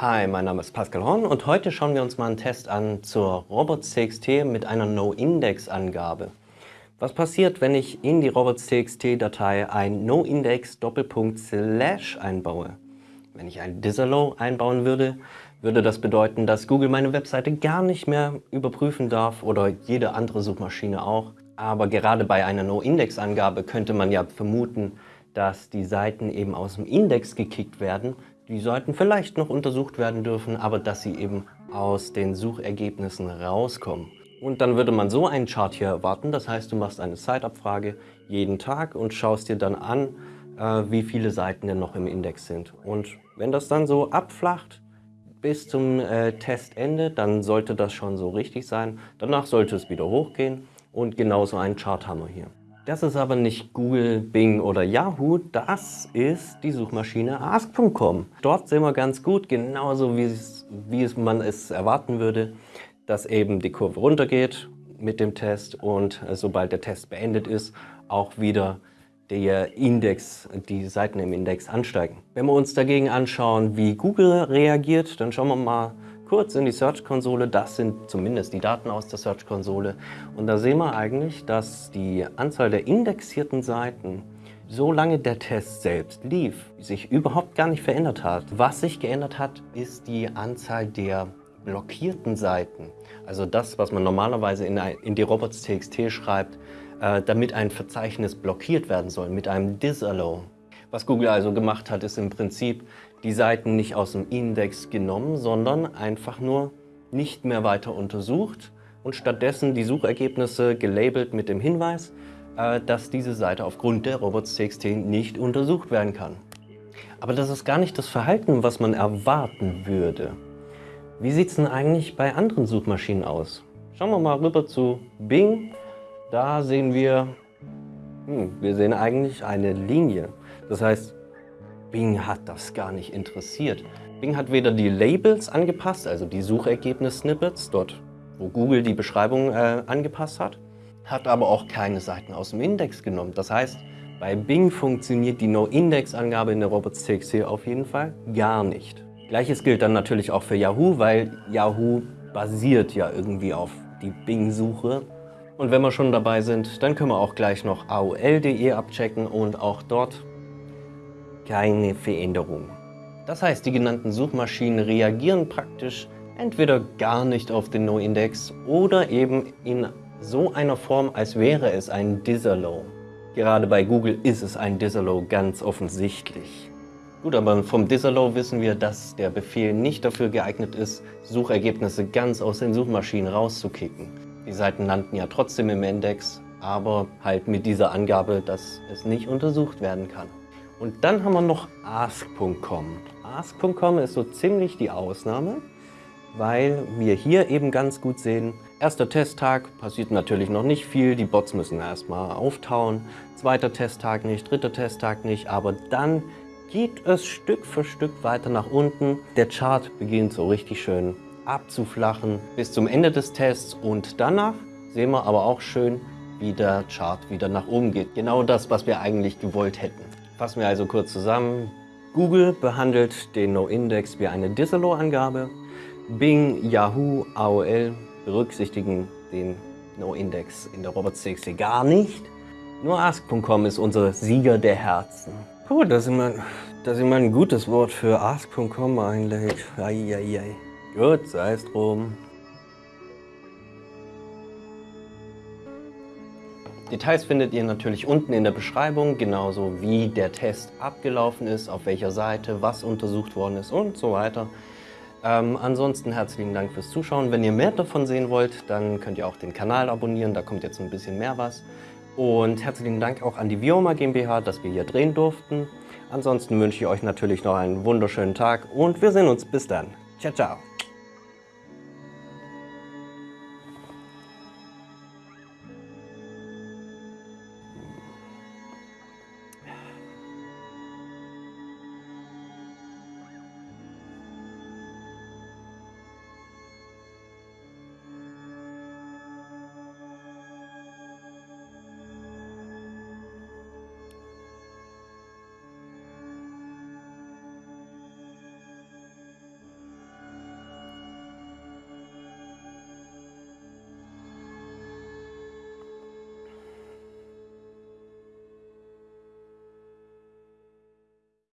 Hi, mein Name ist Pascal Horn und heute schauen wir uns mal einen Test an zur robots.txt mit einer No-Index-Angabe. Was passiert, wenn ich in die robots.txt-Datei ein No-Index Doppelpunkt Slash einbaue? Wenn ich ein Disallow einbauen würde, würde das bedeuten, dass Google meine Webseite gar nicht mehr überprüfen darf oder jede andere Suchmaschine auch. Aber gerade bei einer No-Index-Angabe könnte man ja vermuten, dass die Seiten eben aus dem Index gekickt werden die Seiten vielleicht noch untersucht werden dürfen, aber dass sie eben aus den Suchergebnissen rauskommen. Und dann würde man so einen Chart hier erwarten, das heißt, du machst eine Zeitabfrage jeden Tag und schaust dir dann an, äh, wie viele Seiten denn noch im Index sind. Und wenn das dann so abflacht bis zum äh, Testende, dann sollte das schon so richtig sein. Danach sollte es wieder hochgehen und genauso einen Chart haben wir hier. Das ist aber nicht Google, Bing oder Yahoo, das ist die Suchmaschine ask.com. Dort sehen wir ganz gut, genauso wie, es, wie es man es erwarten würde, dass eben die Kurve runtergeht mit dem Test und äh, sobald der Test beendet ist, auch wieder der Index, die Seiten im Index ansteigen. Wenn wir uns dagegen anschauen, wie Google reagiert, dann schauen wir mal kurz in die Search-Konsole. Das sind zumindest die Daten aus der Search-Konsole. Und da sehen wir eigentlich, dass die Anzahl der indexierten Seiten solange der Test selbst lief, sich überhaupt gar nicht verändert hat. Was sich geändert hat, ist die Anzahl der blockierten Seiten. Also das, was man normalerweise in, in die robots.txt schreibt, äh, damit ein Verzeichnis blockiert werden soll mit einem Disallow. Was Google also gemacht hat, ist im Prinzip die Seiten nicht aus dem Index genommen, sondern einfach nur nicht mehr weiter untersucht und stattdessen die Suchergebnisse gelabelt mit dem Hinweis, äh, dass diese Seite aufgrund der robots.txt nicht untersucht werden kann. Aber das ist gar nicht das Verhalten, was man erwarten würde. Wie sieht es denn eigentlich bei anderen Suchmaschinen aus? Schauen wir mal rüber zu Bing. Da sehen wir, hm, wir sehen eigentlich eine Linie. Das heißt, Bing hat das gar nicht interessiert. Bing hat weder die Labels angepasst, also die Suchergebnis-Snippets, dort wo Google die Beschreibung äh, angepasst hat, hat aber auch keine Seiten aus dem Index genommen. Das heißt, bei Bing funktioniert die No-Index-Angabe in der robots.txt auf jeden Fall gar nicht. Gleiches gilt dann natürlich auch für Yahoo, weil Yahoo basiert ja irgendwie auf die Bing-Suche. Und wenn wir schon dabei sind, dann können wir auch gleich noch aol.de abchecken und auch dort keine Veränderung. Das heißt, die genannten Suchmaschinen reagieren praktisch entweder gar nicht auf den No-Index oder eben in so einer Form, als wäre es ein Disallow. Gerade bei Google ist es ein Disallow ganz offensichtlich. Gut, aber vom Disallow wissen wir, dass der Befehl nicht dafür geeignet ist, Suchergebnisse ganz aus den Suchmaschinen rauszukicken. Die Seiten landen ja trotzdem im Index, aber halt mit dieser Angabe, dass es nicht untersucht werden kann. Und dann haben wir noch ask.com. Ask.com ist so ziemlich die Ausnahme, weil wir hier eben ganz gut sehen, erster Testtag passiert natürlich noch nicht viel, die Bots müssen erstmal auftauen, zweiter Testtag nicht, dritter Testtag nicht, aber dann geht es Stück für Stück weiter nach unten. Der Chart beginnt so richtig schön abzuflachen bis zum Ende des Tests und danach sehen wir aber auch schön, wie der Chart wieder nach oben geht. Genau das, was wir eigentlich gewollt hätten. Fassen wir also kurz zusammen. Google behandelt den No-Index wie eine Disallow-Angabe. Bing, Yahoo, AOL berücksichtigen den No-Index in der robots.txt gar nicht. Nur Ask.com ist unser Sieger der Herzen. Puh, das ist immer, das ist immer ein gutes Wort für Ask.com eigentlich. Eieiei. Gut, sei es drum. Details findet ihr natürlich unten in der Beschreibung, genauso wie der Test abgelaufen ist, auf welcher Seite, was untersucht worden ist und so weiter. Ähm, ansonsten herzlichen Dank fürs Zuschauen. Wenn ihr mehr davon sehen wollt, dann könnt ihr auch den Kanal abonnieren, da kommt jetzt ein bisschen mehr was. Und herzlichen Dank auch an die Vioma GmbH, dass wir hier drehen durften. Ansonsten wünsche ich euch natürlich noch einen wunderschönen Tag und wir sehen uns bis dann. Ciao, ciao.